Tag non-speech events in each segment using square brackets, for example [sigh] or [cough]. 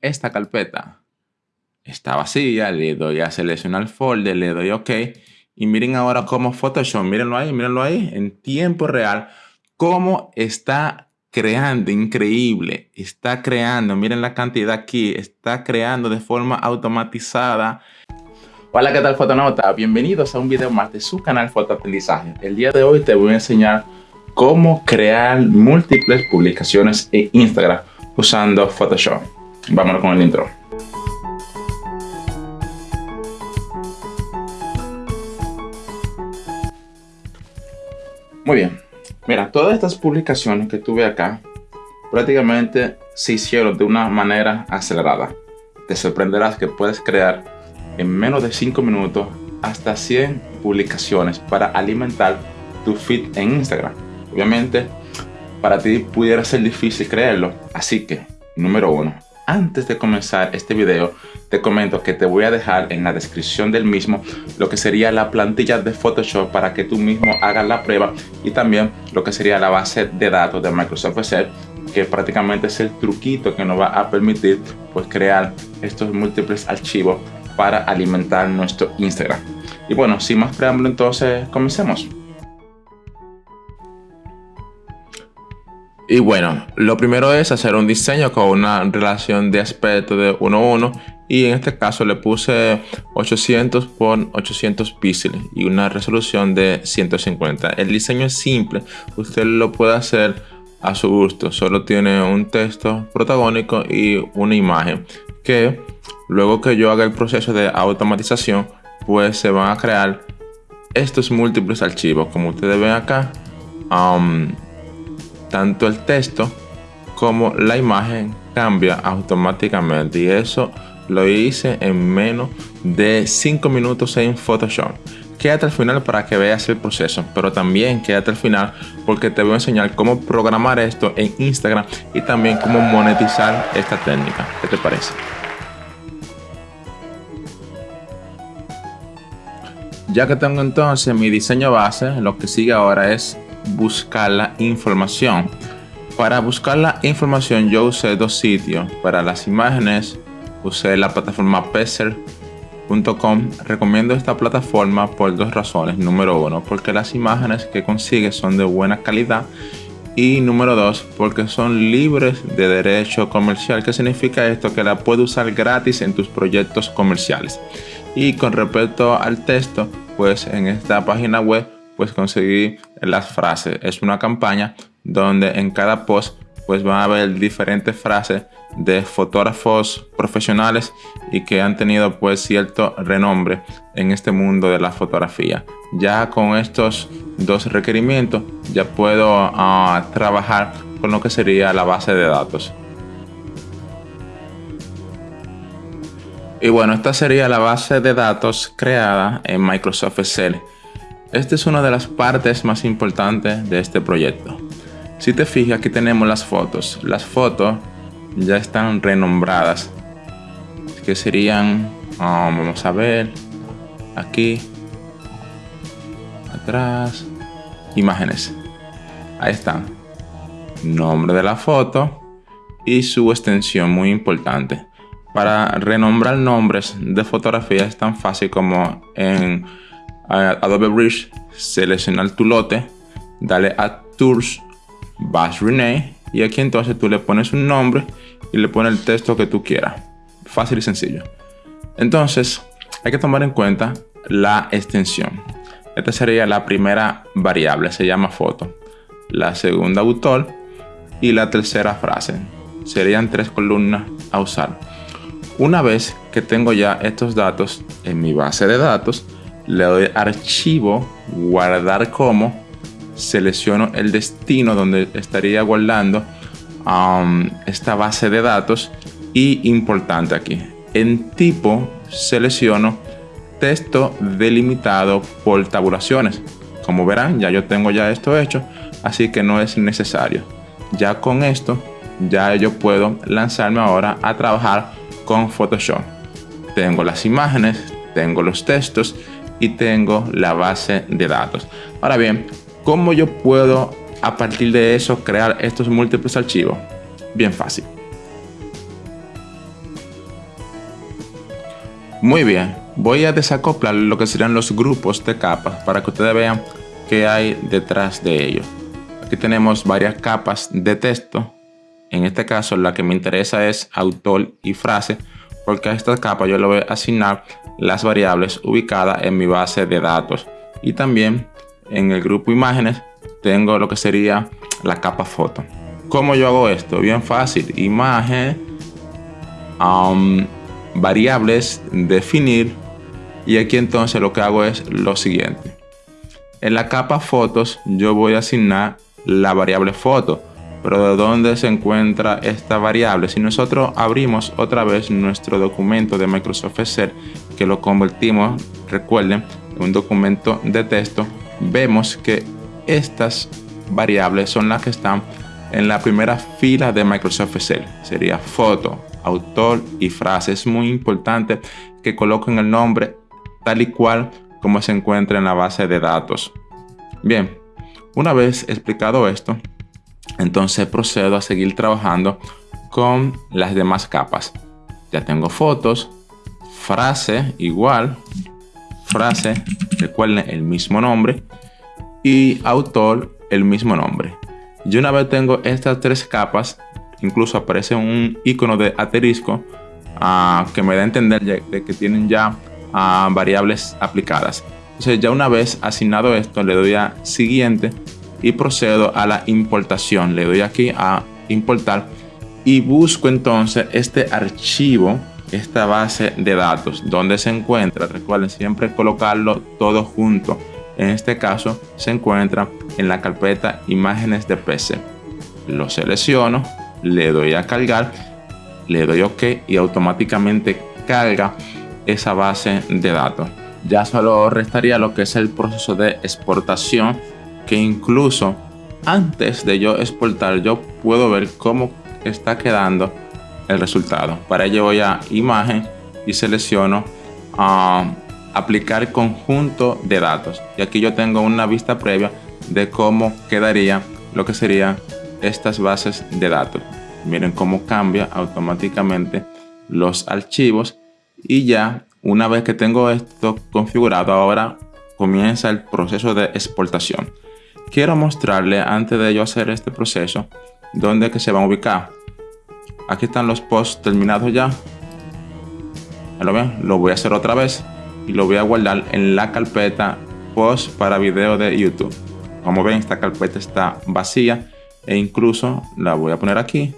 esta carpeta. Está vacía, le doy a seleccionar folder, le doy OK. Y miren ahora cómo Photoshop, mírenlo ahí, mírenlo ahí, en tiempo real, cómo está creando, increíble, está creando, miren la cantidad aquí, está creando de forma automatizada. Hola, ¿qué tal fotonauta? Bienvenidos a un video más de su canal Fotoaprendizaje. El día de hoy te voy a enseñar cómo crear múltiples publicaciones en Instagram usando Photoshop. Vámonos con el intro. Muy bien. Mira, todas estas publicaciones que tuve acá prácticamente se hicieron de una manera acelerada. Te sorprenderás que puedes crear en menos de 5 minutos hasta 100 publicaciones para alimentar tu feed en Instagram. Obviamente, para ti pudiera ser difícil creerlo. Así que, número uno, antes de comenzar este video, te comento que te voy a dejar en la descripción del mismo lo que sería la plantilla de Photoshop para que tú mismo hagas la prueba y también lo que sería la base de datos de Microsoft Excel que prácticamente es el truquito que nos va a permitir pues crear estos múltiples archivos para alimentar nuestro Instagram. Y bueno, sin más preámbulo entonces comencemos. Y bueno, lo primero es hacer un diseño con una relación de aspecto de 1 a 1 y en este caso le puse 800 por 800 píxeles y una resolución de 150. El diseño es simple, usted lo puede hacer a su gusto, solo tiene un texto protagónico y una imagen que luego que yo haga el proceso de automatización pues se van a crear estos múltiples archivos como ustedes ven acá. Um, tanto el texto como la imagen cambia automáticamente y eso lo hice en menos de 5 minutos en Photoshop. Quédate al final para que veas el proceso, pero también quédate al final porque te voy a enseñar cómo programar esto en Instagram y también cómo monetizar esta técnica. ¿Qué te parece? Ya que tengo entonces mi diseño base, lo que sigue ahora es buscar la información. Para buscar la información yo usé dos sitios. Para las imágenes usé la plataforma Peser.com. Recomiendo esta plataforma por dos razones. Número uno, porque las imágenes que consigues son de buena calidad. Y número dos, porque son libres de derecho comercial. ¿Qué significa esto? Que la puedes usar gratis en tus proyectos comerciales. Y con respecto al texto, pues en esta página web pues conseguí las frases. Es una campaña donde en cada post pues van a ver diferentes frases de fotógrafos profesionales y que han tenido pues cierto renombre en este mundo de la fotografía. Ya con estos dos requerimientos ya puedo ah, trabajar con lo que sería la base de datos. Y bueno, esta sería la base de datos creada en Microsoft Excel. Esta es una de las partes más importantes de este proyecto. Si te fijas, aquí tenemos las fotos. Las fotos ya están renombradas. Que serían, ah, vamos a ver, aquí, atrás, imágenes. Ahí están. Nombre de la foto y su extensión, muy importante. Para renombrar nombres de fotografía es tan fácil como en Adobe Bridge, seleccionar tu lote, dale a Tools, vas Rename y aquí entonces tú le pones un nombre y le pones el texto que tú quieras. Fácil y sencillo. Entonces, hay que tomar en cuenta la extensión. Esta sería la primera variable, se llama foto. La segunda autor y la tercera frase. Serían tres columnas a usar. Una vez que tengo ya estos datos en mi base de datos, le doy archivo, guardar como, selecciono el destino donde estaría guardando um, esta base de datos y importante aquí, en tipo selecciono texto delimitado por tabulaciones. Como verán, ya yo tengo ya esto hecho, así que no es necesario. Ya con esto, ya yo puedo lanzarme ahora a trabajar con Photoshop. Tengo las imágenes, tengo los textos y tengo la base de datos. Ahora bien, ¿cómo yo puedo a partir de eso crear estos múltiples archivos? Bien fácil. Muy bien, voy a desacoplar lo que serían los grupos de capas para que ustedes vean qué hay detrás de ellos. Aquí tenemos varias capas de texto. En este caso la que me interesa es autor y frase porque a esta capa yo le voy a asignar las variables ubicadas en mi base de datos. Y también en el grupo imágenes tengo lo que sería la capa foto. ¿Cómo yo hago esto? Bien fácil. Imagen, um, variables, definir. Y aquí entonces lo que hago es lo siguiente. En la capa fotos yo voy a asignar la variable foto. Pero ¿de dónde se encuentra esta variable? Si nosotros abrimos otra vez nuestro documento de Microsoft Excel, que lo convertimos, recuerden, en un documento de texto, vemos que estas variables son las que están en la primera fila de Microsoft Excel. Sería foto, autor y frase. Es muy importante que coloquen el nombre tal y cual como se encuentra en la base de datos. Bien, una vez explicado esto, entonces procedo a seguir trabajando con las demás capas. Ya tengo fotos, frase igual, frase, recuerden el mismo nombre y autor el mismo nombre. Y una vez tengo estas tres capas, incluso aparece un icono de asterisco ah, que me da a entender de que tienen ya ah, variables aplicadas. Entonces ya una vez asignado esto, le doy a siguiente y procedo a la importación. Le doy aquí a importar y busco entonces este archivo, esta base de datos, donde se encuentra. Recuerden siempre colocarlo todo junto. En este caso se encuentra en la carpeta imágenes de PC. Lo selecciono, le doy a cargar, le doy OK y automáticamente carga esa base de datos. Ya solo restaría lo que es el proceso de exportación que incluso antes de yo exportar yo puedo ver cómo está quedando el resultado. Para ello voy a imagen y selecciono a aplicar conjunto de datos. Y aquí yo tengo una vista previa de cómo quedaría lo que serían estas bases de datos. Miren cómo cambia automáticamente los archivos y ya una vez que tengo esto configurado ahora comienza el proceso de exportación quiero mostrarle antes de hacer este proceso dónde que se van a ubicar. Aquí están los posts terminados ya. ¿Lo ven? Lo voy a hacer otra vez y lo voy a guardar en la carpeta post para video de YouTube. Como ven, esta carpeta está vacía e incluso la voy a poner aquí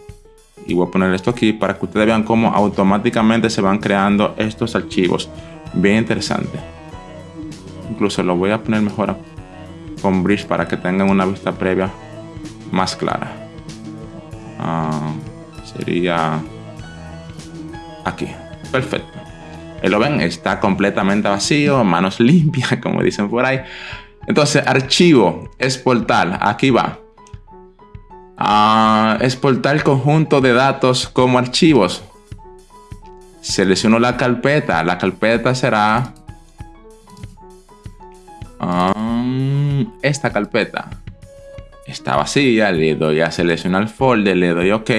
y voy a poner esto aquí para que ustedes vean cómo automáticamente se van creando estos archivos. Bien interesante. Incluso lo voy a poner mejor con bridge para que tengan una vista previa más clara. Ah, sería aquí. Perfecto. lo ven, está completamente vacío, manos [laughs] limpias, como dicen por ahí. Entonces, archivo, exportar, aquí va. Uh, exportar el conjunto de datos como archivos. Selecciono la carpeta. La carpeta será esta carpeta está vacía, le doy a seleccionar folder, le doy OK.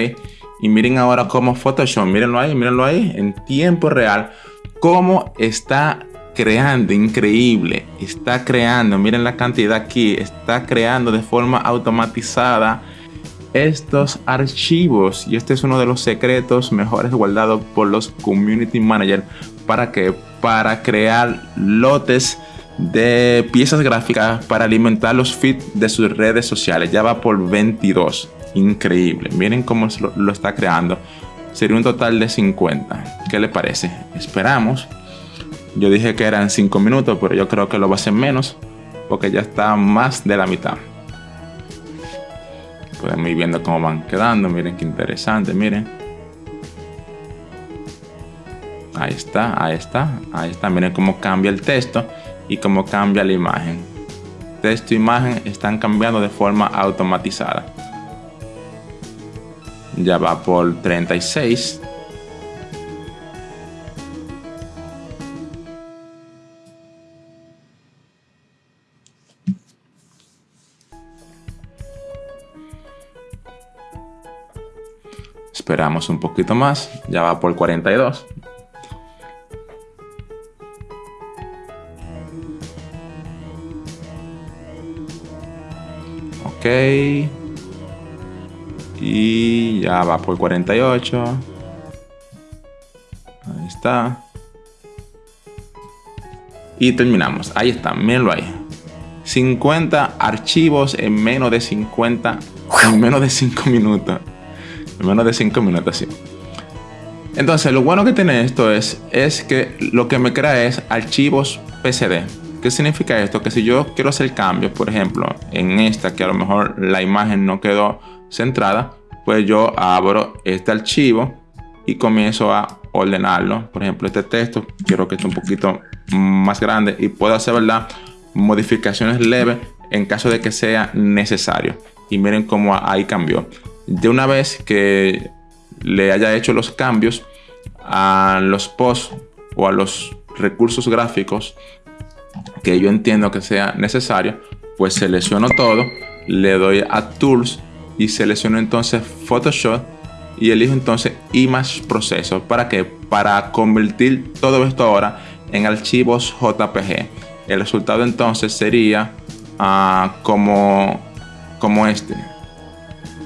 Y miren ahora cómo Photoshop, mírenlo ahí, mírenlo ahí, en tiempo real, cómo está creando, increíble, está creando, miren la cantidad aquí, está creando de forma automatizada estos archivos. Y este es uno de los secretos mejores guardados por los Community Manager para que para crear lotes de piezas gráficas para alimentar los feeds de sus redes sociales. Ya va por 22. Increíble. Miren cómo lo, está creando. Sería un total de 50. ¿Qué le parece? Esperamos. Yo dije que eran 5 minutos, pero yo creo que lo va a hacer menos. Porque ya está más de la mitad. Podemos ir viendo cómo van quedando. Miren qué interesante. Miren. Ahí está, ahí está, ahí está. Miren cómo cambia el texto y cómo cambia la imagen. Texto e imagen están cambiando de forma automatizada. Ya va por 36. Esperamos un poquito más. Ya va por 42. Y ya va por 48. Ahí está. Y terminamos. Ahí está, mírenlo ahí. 50 archivos en menos de 50, en menos de 5 minutos. En menos de 5 minutos, sí. Entonces, lo bueno que tiene esto es, es que lo que me crea es archivos PCD. ¿Qué significa esto? Que si yo quiero hacer cambios, por ejemplo, en esta, que a lo mejor la imagen no quedó centrada, pues yo abro este archivo y comienzo a ordenarlo. Por ejemplo, este texto quiero que esté un poquito más grande y puedo hacer, ¿verdad? Modificaciones leves en caso de que sea necesario. Y miren cómo ahí cambió. De una vez que le haya hecho los cambios a los posts o a los recursos gráficos que yo entiendo que sea necesario, pues selecciono todo, le doy a Tools y selecciono entonces Photoshop y elijo entonces Image Processor. ¿Para qué? Para convertir todo esto ahora en archivos JPG. El resultado entonces sería ah, como, como este.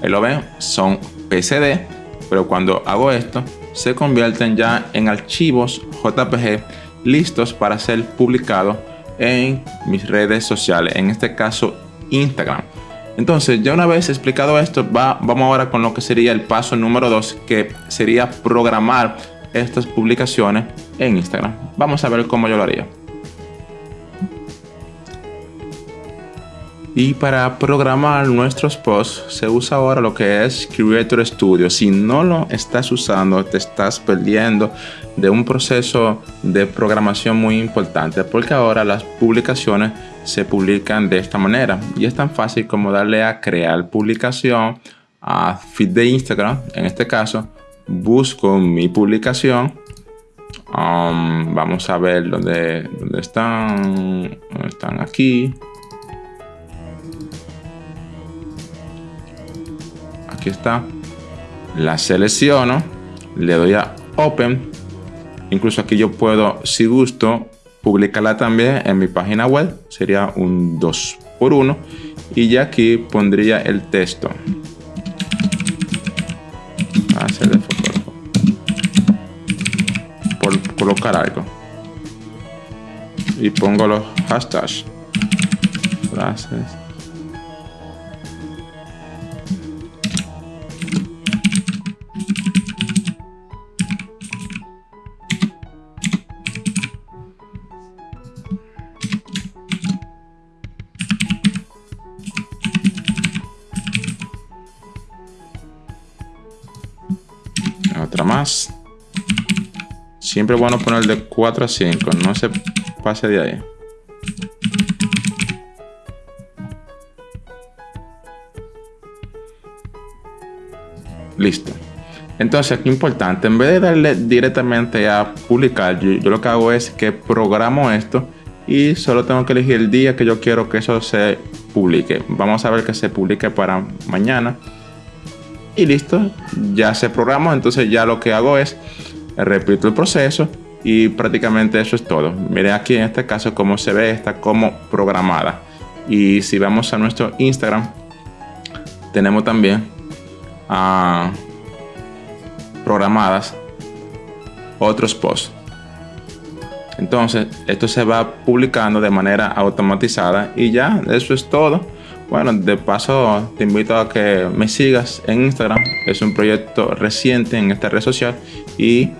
Lo ven, son PSD, pero cuando hago esto, se convierten ya en archivos JPG listos para ser publicados en mis redes sociales, en este caso Instagram. Entonces, ya una vez explicado esto, va, vamos ahora con lo que sería el paso número 2, que sería programar estas publicaciones en Instagram. Vamos a ver cómo yo lo haría. Y para programar nuestros posts se usa ahora lo que es Creator Studio. Si no lo estás usando, te estás perdiendo de un proceso de programación muy importante porque ahora las publicaciones se publican de esta manera y es tan fácil como darle a crear publicación a feed de Instagram. En este caso, busco mi publicación. Um, vamos a ver dónde, dónde están. Están aquí. Está, la selecciono, le doy a Open, incluso aquí yo puedo, si gusto, publicarla también en mi página web, sería un 2 por 1 y ya aquí pondría el texto. Por colocar algo. Y pongo los hashtags. Gracias. Más. Siempre bueno poner de 4 a 5, no se pase de ahí. Listo. Entonces, aquí importante, en vez de darle directamente a publicar, yo, lo que hago es que programo esto y solo tengo que elegir el día que yo quiero que eso se publique. Vamos a ver que se publique para mañana y listo, ya se programó. Entonces ya lo que hago es repito el proceso y prácticamente eso es todo. Miren aquí en este caso cómo se ve, está como programada. Y si vamos a nuestro Instagram, tenemos también ah, programadas otros posts. Entonces, esto se va publicando de manera automatizada y ya, eso es todo. Bueno, de paso te invito a que me sigas en Instagram. Es un proyecto reciente en esta red social y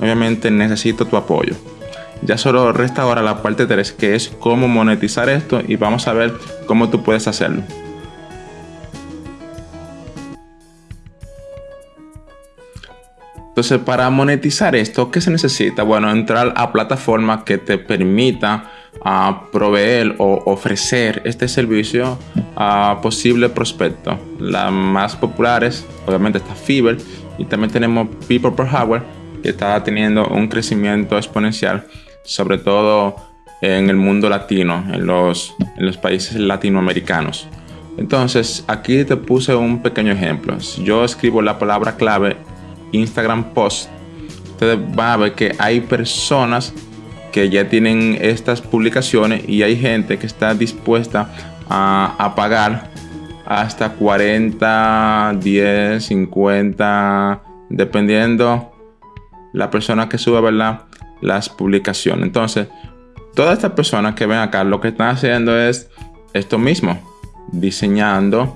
obviamente necesito tu apoyo. Ya solo resta ahora la parte 3 que es cómo monetizar esto y vamos a ver cómo tú puedes hacerlo. Entonces, para monetizar esto, ¿qué se necesita? Bueno, entrar a plataformas que te permita a proveer o ofrecer este servicio a posibles prospectos. Las más populares, obviamente, está Fiverr y también tenemos People Per que está teniendo un crecimiento exponencial, sobre todo en el mundo latino, en los, en los países latinoamericanos. Entonces, aquí te puse un pequeño ejemplo. Si yo escribo la palabra clave Instagram Post, ustedes van a ver que hay personas que ya tienen estas publicaciones y hay gente que está dispuesta a, pagar hasta 40, 10, 50, dependiendo la persona que sube, ¿verdad? Las publicaciones. Entonces, todas estas personas que ven acá lo que están haciendo es esto mismo, diseñando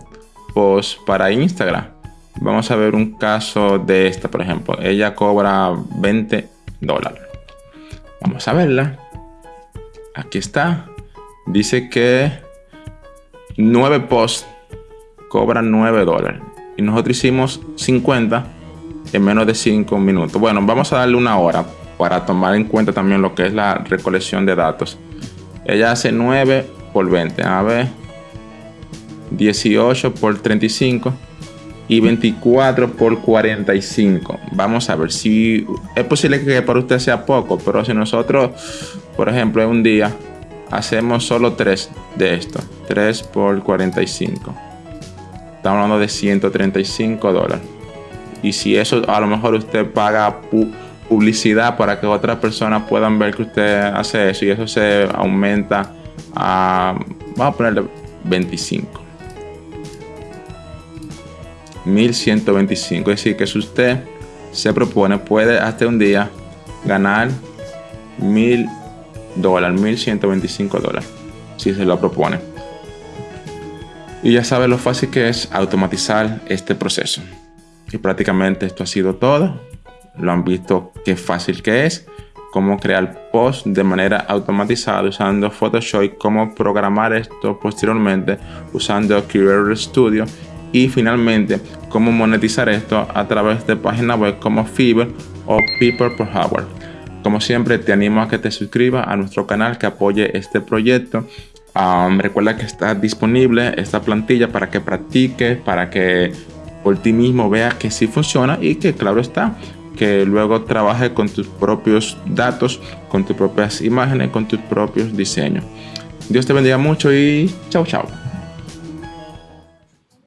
posts para Instagram. Vamos a ver un caso de esta, por ejemplo. Ella cobra 20 dólares. Vamos a verla. Aquí está. Dice que 9 posts cobran 9 dólares. Y nosotros hicimos 50 en menos de 5 minutos. Bueno, vamos a darle una hora para tomar en cuenta también lo que es la recolección de datos. Ella hace 9 por 20. A ver. 18 por 35 y 24 por 45. Vamos a ver si es posible que para usted sea poco, pero si nosotros, por ejemplo, en un día hacemos solo 3 de esto, 3 por 45. Estamos hablando de 135 dólares. Y si eso a lo mejor usted paga publicidad para que otras personas puedan ver que usted hace eso y eso se aumenta a, vamos a ponerle 25. 1125. Es decir, que si usted se propone, puede hasta un día ganar 1000 dólares, 1125 dólares, si se lo propone. Y ya sabe lo fácil que es automatizar este proceso. Y prácticamente esto ha sido todo. Lo han visto qué fácil que es, cómo crear post de manera automatizada usando Photoshop cómo programar esto posteriormente usando Creator Studio y finalmente cómo monetizar esto a través de páginas web como Fiverr o People per Hour. Como siempre te animo a que te suscribas a nuestro canal que apoye este proyecto. Um, recuerda que está disponible esta plantilla para que practiques, para que por ti mismo veas que sí funciona y que claro está, que luego trabaje con tus propios datos, con tus propias imágenes, con tus propios diseños. Dios te bendiga mucho y chao chao.